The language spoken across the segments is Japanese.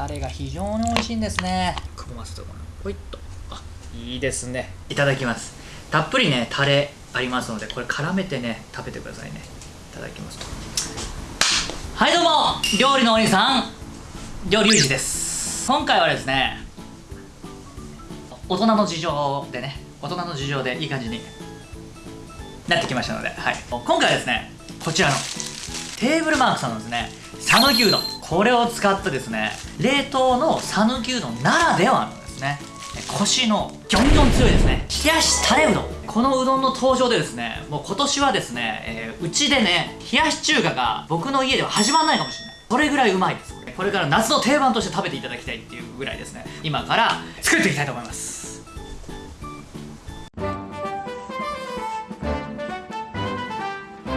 タレが非常に美味しいんですね。くぼませてこの。ほいっと。あいいですね。いただきます。たっぷりねタレありますのでこれ絡めてね食べてくださいね。いただきますはいどうも。料理のお兄さん。料理ゆうじです。今回はですね大人の事情でね大人の事情でいい感じになってきましたので、はい、今回はですねこちらのテーブルマークさんのですね讃岐うどんこれを使ったですね冷凍の讃岐うどんならではのですね。コシのギョンギョン強いですね。冷やしタレうどん。このうどんの登場でですねもう今年はですね、えー、うちでね冷やし中華が僕の家では始まらないかもしれない。それぐらいうまいです。これから夏の定番として食べていただきたいっていうぐらいですね。今から作っていきたいと思います。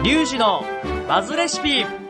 リュウジのバズレシピ。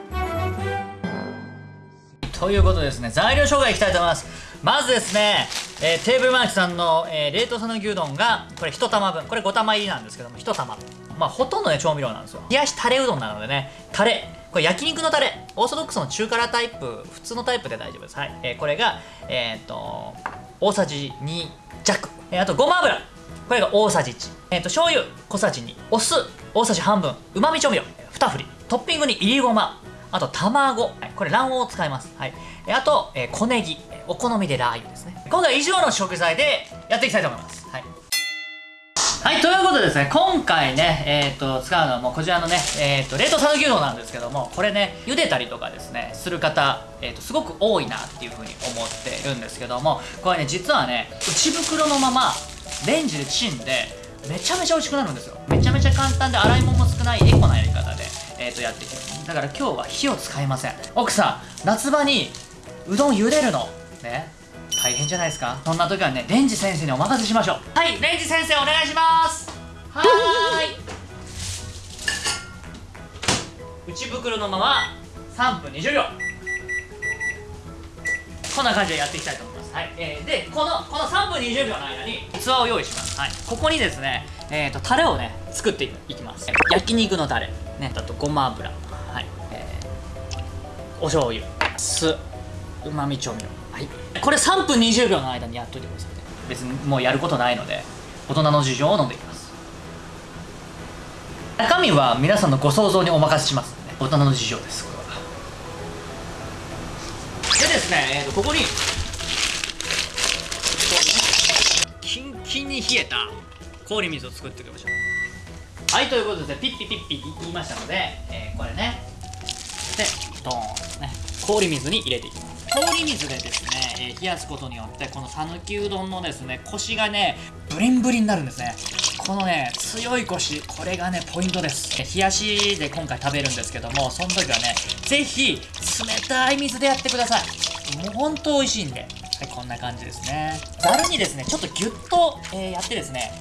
ということですね材料紹介いきたいと思います。まずですね、えー、テーブルマークさんの、えー、冷凍讃岐うどんがこれ1玉分。これ5玉入りなんですけども1玉。まあほとんどね調味料なんですよ。冷やしタレうどんなのでねタレ。これ焼肉のタレ。オーソドックスの中辛タイプ普通のタイプで大丈夫です。はい、えー、これがえっ、と大さじ2弱、えー、あとごま油。これが大さじ1えっ、と醤油。小さじ2お酢。大さじ半分。うまみ調味料。2振り。トッピングにいりごま。あと卵、これ卵黄を使います。はい。あと、えー、小ネギ、お好みでラー油ですね。今回以上の食材でやっていきたいと思います。はい。はい、ということでですね、今回ね、えっ、ー、と、使うのはもうこちらのね、えっ、ー、と、冷凍讃岐うどんなんですけども、これね、茹でたりとかですね、する方、えっ、と、すごく多いなっていうふうに思ってるんですけども、これね、実はね、内袋のまま、レンジでチンで、めちゃめちゃ美味しくなるんですよ。めちゃめちゃ簡単で洗い物も少ないエコなやり方で、えー、とやっていきますだから今日は火を使いません。奥さん夏場にうどん茹でるの。ね。大変じゃないですか。そんな時はねレンジ先生にお任せしましょう。はいレンジ先生お願いします。はーい。内袋のまま3分20秒。こんな感じでやっていきたいと思います。はい、えー、でこのこの3分20秒の間に器を用意します。はい。ここにですねえーと、タレをね作っていきます。焼肉のタレ。ねあとごま油お醤油酢うまみ調味料。はい。これ3分20秒の間にやっといてくださいね。別にもうやることないので大人の事情を飲んでいきます。中身は皆さんのご想像にお任せしますね。大人の事情ですこれは。でですね、えーと、とここにキンキンに冷えた氷水を作っていきましょう。はいということでピッピピッピ言いましたので、えー、これね。でドーンね氷水に入れていきます。氷水でですね、えー、冷やすことによってこの讃岐うどんのですねコシがねブリンブリになるんですね。このね強いコシこれがねポイントです。冷やしで今回食べるんですけどもその時はね是非冷たい水でやってください。もうほんと美味しいんで。はいこんな感じですね。ざるにですねちょっとギュッと、えー、やってですね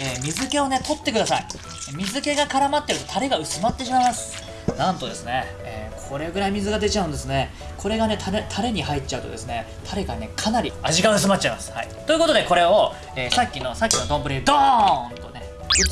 えー、水気をね取ってください。水気が絡まってるとタレが薄まってしまいます。なんとですね、え、これぐらい水が出ちゃうんですね。これがねタレタレに入っちゃうとですねタレがねかなり味が薄まっちゃいます、はい、ということでこれを、えー、さっきのさっきの丼にドーンとね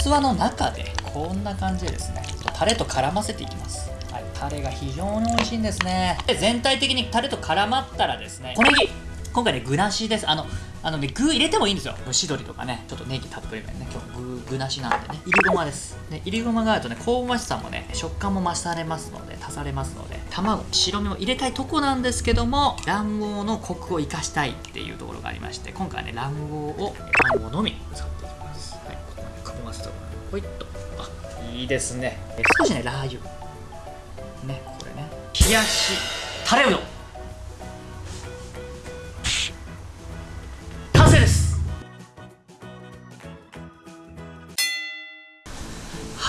器の中でこんな感じでですねタレと絡ませていきます。はい、タレが非常に美味しいんですね。で全体的にタレと絡まったらですね小ネギ今回ね具なしです。あのあのね、具入れてもいいんですよ。蒸し鶏とかね、ちょっとネギたっぷりめね、今日具、具なしなんでね、いりごまです。ね、いりごまがあるとね、香ばしさもね、食感も増されますので、足されますので、卵、白身も入れたいとこなんですけども、卵黄のコクを生かしたいっていうところがありまして、今回はね、卵黄を、卵黄のみ使っていきます。はい、ここまでかぼませたところほいっと。あ、いいですね。少しね、ラー油。ね、これね、冷やし、タレうどん。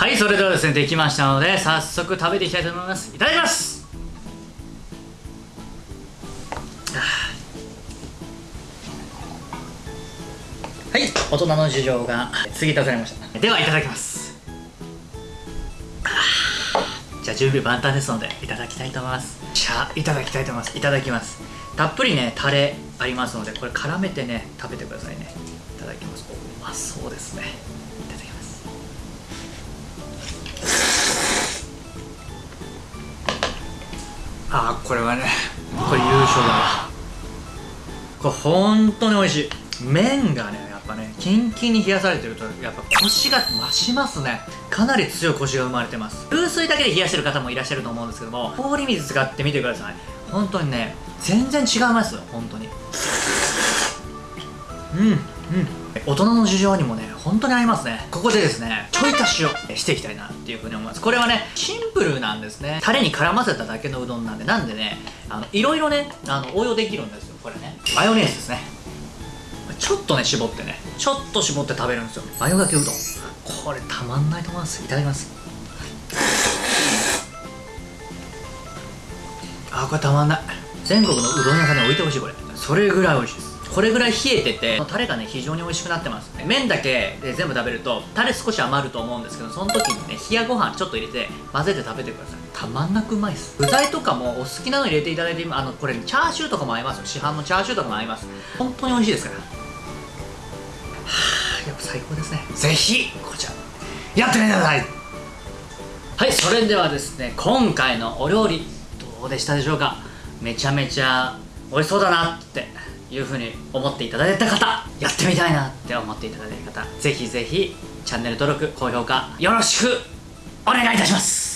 はいそれではですねできましたので早速食べていきたいと思います。いただきます。はい大人の事情が過ぎ出されました。ではいただきます。じゃあ準備万端ですのでいただきたいと思います。じゃあいただきたいと思います。いただきます。たっぷりねタレありますのでこれ絡めてね食べてくださいね。いただきます。うまそうですねあこれはねこれ優勝だわ。これ本当に美味しい。麺がねやっぱねキンキンに冷やされてるとやっぱコシが増しますね。かなり強いコシが生まれてます。風水だけで冷やしてる方もいらっしゃると思うんですけども氷水使ってみてください。本当にね全然違いますよ本当に。うん。うん。大人の事情にもね本当に合いますね。ここでですねちょい足しをしていきたいなっていうふうに思います。これはねシンプルなんですね。タレに絡ませただけのうどんなんでなんでねあのいろいろねあの応用できるんですよ。これね。マヨネーズですね。ちょっとね絞ってね。ちょっと絞って食べるんですよ。マヨがけうどん。これたまんないと思います。いただきます。あこれたまんない。全国のうどん屋さんに置いてほしいこれ。それぐらい美味しいです。これぐらい冷えててタレがね非常に美味しくなってます麺だけで全部食べるとタレ少し余ると思うんですけどその時にね冷やご飯ちょっと入れて混ぜて食べてください。たまんなくうまいです。具材とかもお好きなの入れていただいてあのこれチャーシューとかも合いますよ。市販のチャーシューとかも合います。本当に美味しいですから。はあやっぱ最高ですね。ぜひこちらやってみてください。はいそれではですね今回のお料理どうでしたでしょうか？めちゃめちゃ美味しそうだなっていうふうに思っていただいた方やってみたいなって思っていただいた方ぜひぜひチャンネル登録高評価よろしくお願いいたします。